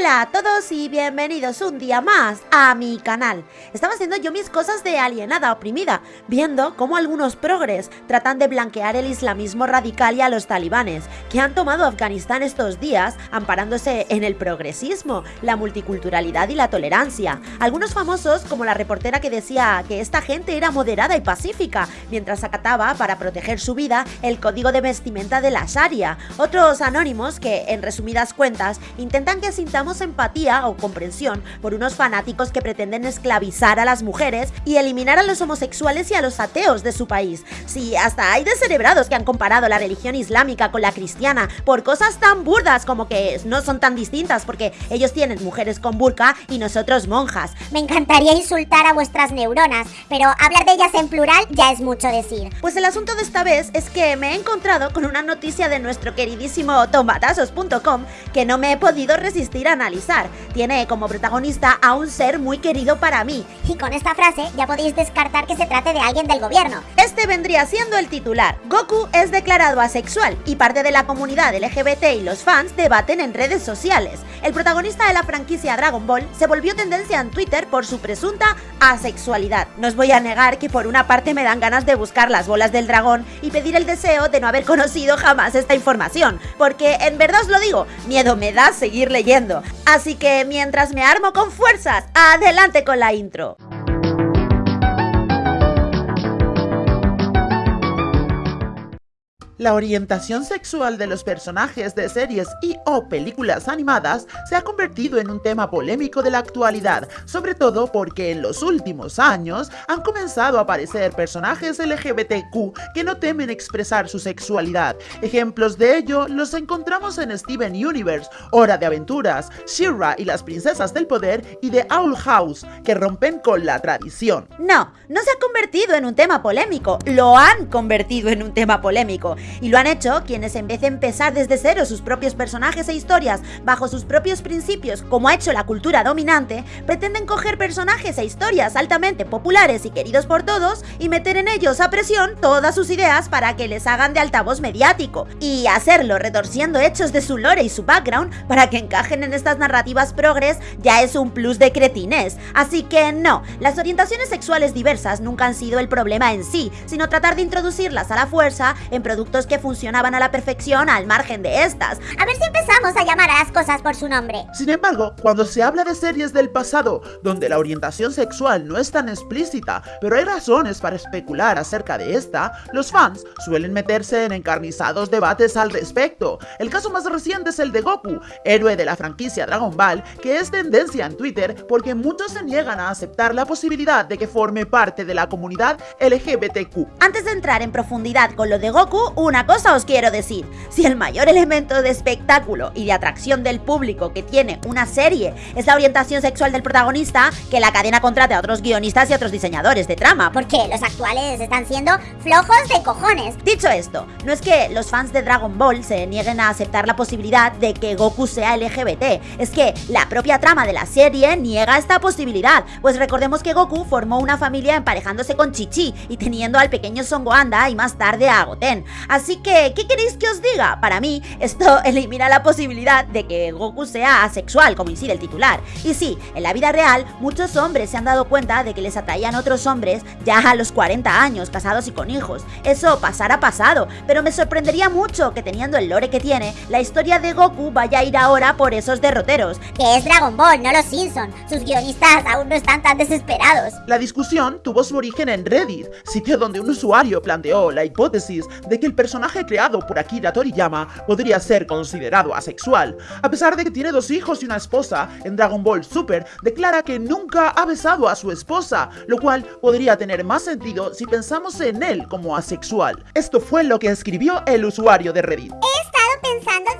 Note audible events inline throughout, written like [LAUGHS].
Hola a todos y bienvenidos un día más a mi canal. Estaba haciendo yo mis cosas de alienada oprimida, viendo cómo algunos progres tratan de blanquear el islamismo radical y a los talibanes, que han tomado Afganistán estos días amparándose en el progresismo, la multiculturalidad y la tolerancia. Algunos famosos, como la reportera que decía que esta gente era moderada y pacífica, mientras acataba, para proteger su vida, el código de vestimenta de la Sharia. Otros anónimos que, en resumidas cuentas, intentan que sintamos empatía o comprensión por unos fanáticos que pretenden esclavizar a las mujeres y eliminar a los homosexuales y a los ateos de su país. Sí, hasta hay descerebrados que han comparado la religión islámica con la cristiana por cosas tan burdas como que no son tan distintas porque ellos tienen mujeres con burka y nosotros monjas. Me encantaría insultar a vuestras neuronas, pero hablar de ellas en plural ya es mucho decir. Pues el asunto de esta vez es que me he encontrado con una noticia de nuestro queridísimo tomatazos.com que no me he podido resistir analizar. Tiene como protagonista a un ser muy querido para mí. Y con esta frase ya podéis descartar que se trate de alguien del gobierno. Este vendría siendo el titular. Goku es declarado asexual y parte de la comunidad LGBT y los fans debaten en redes sociales. El protagonista de la franquicia Dragon Ball se volvió tendencia en Twitter por su presunta asexualidad. No os voy a negar que por una parte me dan ganas de buscar las bolas del dragón y pedir el deseo de no haber conocido jamás esta información, porque en verdad os lo digo, miedo me da seguir leyendo. Así que mientras me armo con fuerzas, adelante con la intro. La orientación sexual de los personajes de series y o películas animadas se ha convertido en un tema polémico de la actualidad, sobre todo porque en los últimos años han comenzado a aparecer personajes LGBTQ que no temen expresar su sexualidad. Ejemplos de ello los encontramos en Steven Universe, Hora de Aventuras, Shira y las Princesas del Poder y The Owl House, que rompen con la tradición. No, no se ha convertido en un tema polémico, lo han convertido en un tema polémico. Y lo han hecho quienes en vez de empezar desde cero sus propios personajes e historias bajo sus propios principios, como ha hecho la cultura dominante, pretenden coger personajes e historias altamente populares y queridos por todos y meter en ellos a presión todas sus ideas para que les hagan de altavoz mediático. Y hacerlo retorciendo hechos de su lore y su background para que encajen en estas narrativas progres ya es un plus de cretines. Así que no, las orientaciones sexuales diversas nunca han sido el problema en sí, sino tratar de introducirlas a la fuerza en productos que funcionaban a la perfección al margen de estas. A ver si empezamos a llamar a las cosas por su nombre. Sin embargo, cuando se habla de series del pasado, donde la orientación sexual no es tan explícita, pero hay razones para especular acerca de esta, los fans suelen meterse en encarnizados debates al respecto. El caso más reciente es el de Goku, héroe de la franquicia Dragon Ball, que es tendencia en Twitter porque muchos se niegan a aceptar la posibilidad de que forme parte de la comunidad LGBTQ. Antes de entrar en profundidad con lo de Goku, una cosa os quiero decir, si el mayor elemento de espectáculo y de atracción del público que tiene una serie es la orientación sexual del protagonista, que la cadena contrate a otros guionistas y otros diseñadores de trama. Porque los actuales están siendo flojos de cojones. Dicho esto, no es que los fans de Dragon Ball se nieguen a aceptar la posibilidad de que Goku sea LGBT, es que la propia trama de la serie niega esta posibilidad, pues recordemos que Goku formó una familia emparejándose con Chichi y teniendo al pequeño Son Gohan y más tarde a Goten. Así que, ¿qué queréis que os diga? Para mí, esto [LAUGHS] elimina la posibilidad de que Goku sea asexual, como incide el titular. Y sí, en la vida real, muchos hombres se han dado cuenta de que les atraían otros hombres ya a los 40 años, casados y con hijos. Eso pasará pasado, pero me sorprendería mucho que teniendo el lore que tiene, la historia de Goku vaya a ir ahora por esos derroteros. Que es Dragon Ball, no los Simpson. Sus guionistas aún no están tan desesperados. La discusión tuvo su origen en Reddit, sitio donde un usuario planteó la hipótesis de que el personaje personaje creado por Akira Toriyama podría ser considerado asexual. A pesar de que tiene dos hijos y una esposa, en Dragon Ball Super declara que nunca ha besado a su esposa, lo cual podría tener más sentido si pensamos en él como asexual. Esto fue lo que escribió el usuario de Reddit.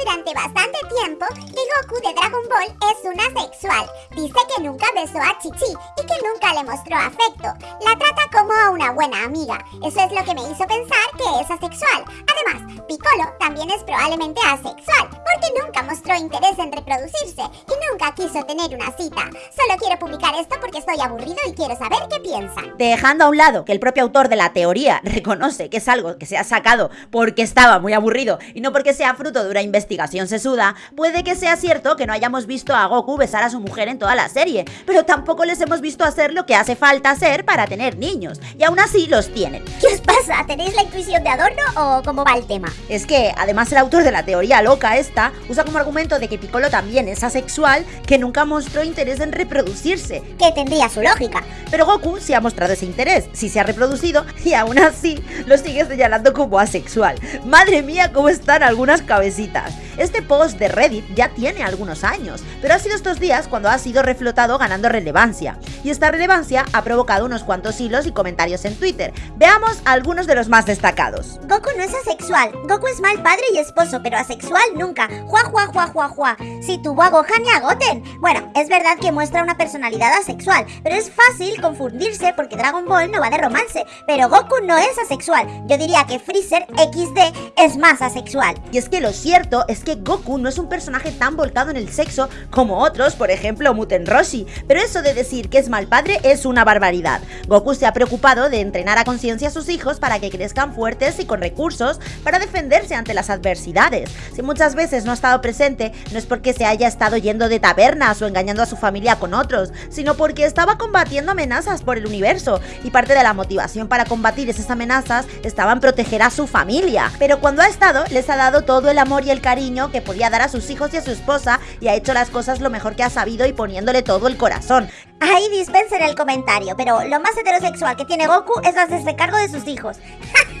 Durante bastante tiempo que Goku de Dragon Ball es un asexual. Dice que nunca besó a Chichi y que nunca le mostró afecto. La trata como a una buena amiga. Eso es lo que me hizo pensar que es asexual. Además, Piccolo también es probablemente asexual, porque nunca mostró interés en reproducirse y nunca quiso tener una cita. Solo quiero publicar esto porque estoy aburrido y quiero saber qué piensan. Dejando a un lado que el propio autor de la teoría [LAUGHS] reconoce que es algo que se ha sacado porque estaba muy aburrido y no porque sea fruto de una investigación sesuda, puede que sea cierto que no hayamos visto a Goku besar a su mujer en toda la serie, pero tampoco les hemos visto hacer lo que hace falta hacer para tener niños, y aún así los tienen. ¿Qué os pasa? ¿Tenéis la intuición de adorno o cómo va el tema? Es que, además, el autor de la teoría loca esta usa como argumento de que Piccolo también es asexual, que nunca mostró interés en reproducirse. Que tendría su lógica. Pero Goku sí ha mostrado ese interés, sí se ha reproducido [LAUGHS] y aún así lo sigue señalando como asexual. Madre mía, cómo están algunas cabecitas. Este post de Reddit ya tiene algunos años, pero ha sido estos días cuando ha sido reflotado ganando relevancia. Y esta relevancia ha provocado unos cuantos hilos y comentarios en Twitter. Veamos algunos de los más destacados. Goku no es asexual. Goku es mal padre y esposo, pero asexual nunca. Juá, juá, juá, juá, juá. Si tuvo a Gohan y a Goten. Bueno, es verdad que muestra una personalidad asexual, pero es fácil confundirse porque Dragon Ball no va de romance. Pero Goku no es asexual. Yo diría que Freezer XD es más asexual. Y es que lo cierto es que Goku no es un personaje tan volcado en el sexo como otros, por ejemplo Muten Roshi, pero eso de decir que es mal padre es una barbaridad. Goku se ha preocupado de entrenar a conciencia a sus hijos para que crezcan fuertes y con recursos para defenderse ante las adversidades. Si muchas veces no ha estado presente, no es porque se haya estado yendo de tabernas o engañando a su familia con otros, sino porque estaba combatiendo amenazas por el universo y parte de la motivación para combatir esas amenazas estaba en proteger a su familia. Pero cuando ha estado, les ha dado todo el amor y el cariño que podía dar a sus hijos y a su esposa y ha hecho las cosas lo mejor que ha sabido y poniéndole todo el corazón. Ahí dispensen el comentario, pero lo más heterosexual que tiene Goku es hacerse cargo de sus hijos. [LAUGHS]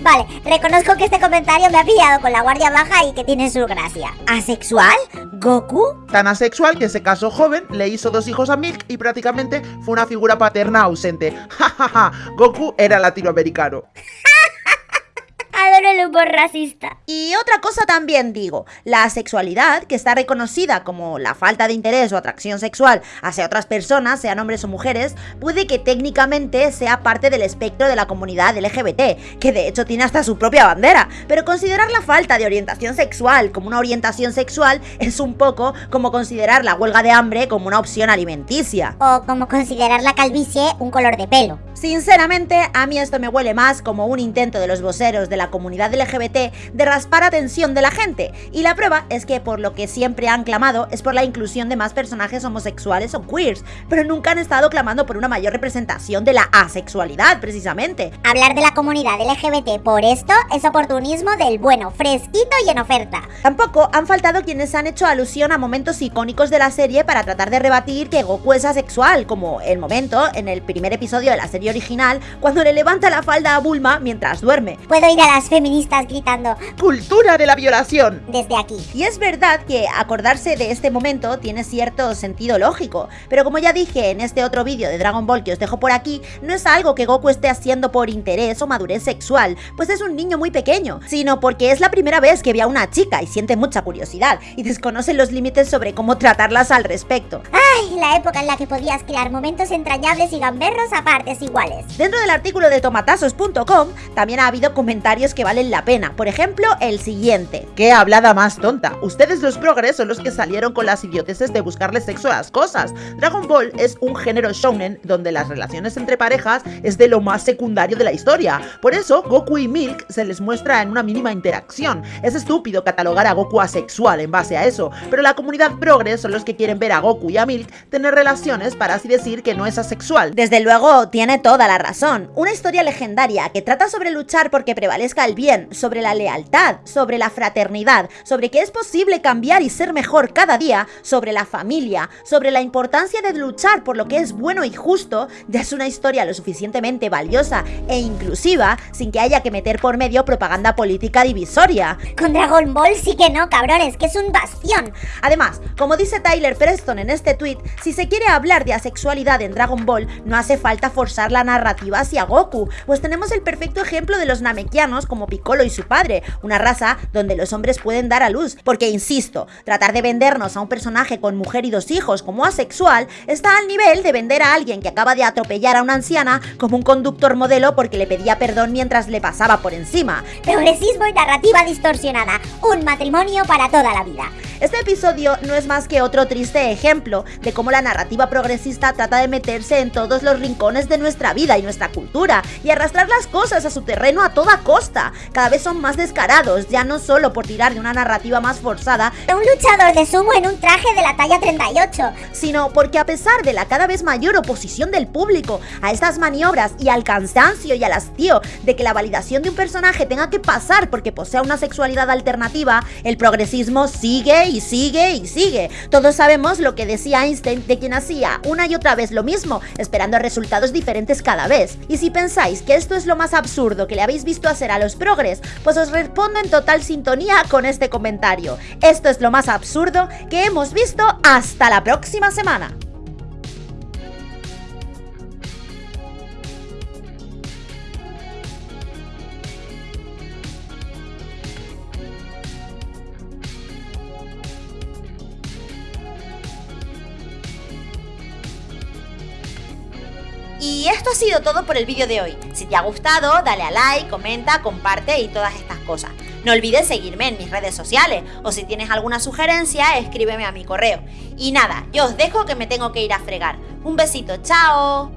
Vale, reconozco que este comentario me ha pillado con la guardia baja y que tiene su gracia. ¿Asexual? ¿Goku? Tan asexual que se casó joven, le hizo dos hijos a Milk y prácticamente fue una figura paterna ausente. [LAUGHS] Ja, Goku era latinoamericano. [LAUGHS] Racista. Y otra cosa también digo, la sexualidad, que está reconocida como la falta de interés o atracción sexual hacia otras personas, sean hombres o mujeres, puede que técnicamente sea parte del espectro de la comunidad LGBT, que de hecho tiene hasta su propia bandera, pero considerar la falta de orientación sexual como una orientación sexual es un poco como considerar la huelga de hambre como una opción alimenticia. O como considerar la calvicie un color de pelo. Sinceramente, a mí esto me huele más como un intento de los voceros de la comunidad LGBT de raspar atención de la gente. Y la prueba es que por lo que siempre han clamado es por la inclusión de más personajes homosexuales o queers, pero nunca han estado clamando por una mayor representación de la asexualidad, precisamente. Hablar de la comunidad LGBT por esto es oportunismo del bueno, fresquito y en oferta. Tampoco han faltado quienes han hecho alusión a momentos icónicos de la serie para tratar de rebatir que Goku es asexual, como el momento en el primer episodio de la serie original cuando le levanta la falda a Bulma mientras duerme. Puedo ir a las feministas gritando ¡Cultura de la violación! desde aquí. Y es verdad que acordarse de este momento tiene cierto sentido lógico, pero como ya dije en este otro vídeo de Dragon Ball que os dejo por aquí, no es algo que Goku esté haciendo por interés o madurez sexual, pues es un niño muy pequeño, sino porque es la primera vez que ve a una chica y siente mucha curiosidad y desconoce los límites sobre cómo tratarlas al respecto. Ay, la época en la que podías crear momentos entrañables y gamberros a partes iguales. Dentro del artículo de tomatazos.com también ha habido comentarios que valen la pena, por ejemplo el siguiente. ¡Qué hablada más tonta! Ustedes los progres son los que salieron con las idioteces de buscarle sexo a las cosas. Dragon Ball es un género shounen donde las relaciones entre parejas es de lo más secundario de la historia. Por eso, Goku y Milk se les muestra en una mínima interacción. Es estúpido catalogar a Goku asexual en base a eso, pero la comunidad progres son los que quieren ver a Goku y a Milk tener relaciones para así decir que no es asexual. Desde luego, tiene toda la razón. Una historia legendaria que trata sobre luchar porque prevalezca el bien, sobre la lealtad, sobre la fraternidad, sobre que es posible cambiar y ser mejor cada día, sobre la familia, sobre la importancia de luchar por lo que es bueno y justo, ya es una historia lo suficientemente valiosa e inclusiva sin que haya que meter por medio propaganda política divisoria. Con Dragon Ball sí que no, cabrones, que es un bastión. Además, como dice Tyler Preston en este tweet, si se quiere hablar de asexualidad en Dragon Ball, no hace falta forzar la narrativa hacia Goku, pues tenemos el perfecto ejemplo de los namekianos como Piccolo y su padre, una raza donde los hombres pueden dar a luz, porque insisto, tratar de vendernos a un personaje con mujer y dos hijos como asexual está al nivel de vender a alguien que acaba de atropellar a una anciana como un conductor modelo porque le pedía perdón mientras le pasaba por encima. Progresismo y narrativa distorsionada. Un matrimonio para toda la vida. Este episodio no es más que otro triste ejemplo de cómo la narrativa progresista trata de meterse en todos los rincones de nuestra nuestra vida y nuestra cultura y arrastrar las cosas a su terreno a toda costa. Cada vez son más descarados, ya no solo por tirar de una narrativa más forzada, Un luchador de sumo en un traje de la talla 38. sino porque a pesar de la cada vez mayor oposición del público a estas maniobras y al cansancio y al hastío de que la validación de un personaje tenga que pasar porque posea una sexualidad alternativa, el progresismo sigue y sigue y sigue. Todos sabemos lo que decía Einstein de quien hacía una y otra vez lo mismo, esperando resultados diferentes cada vez. Y si pensáis que esto es lo más absurdo que le habéis visto hacer a los progres, pues os respondo en total sintonía con este comentario. Esto es lo más absurdo que hemos visto hasta la próxima semana. Y esto ha sido todo por el vídeo de hoy. Si te ha gustado, dale a like, comenta, comparte y todas estas cosas. No olvides seguirme en mis redes sociales o si tienes alguna sugerencia, escríbeme a mi correo. Y nada, yo os dejo que me tengo que ir a fregar. Un besito, chao.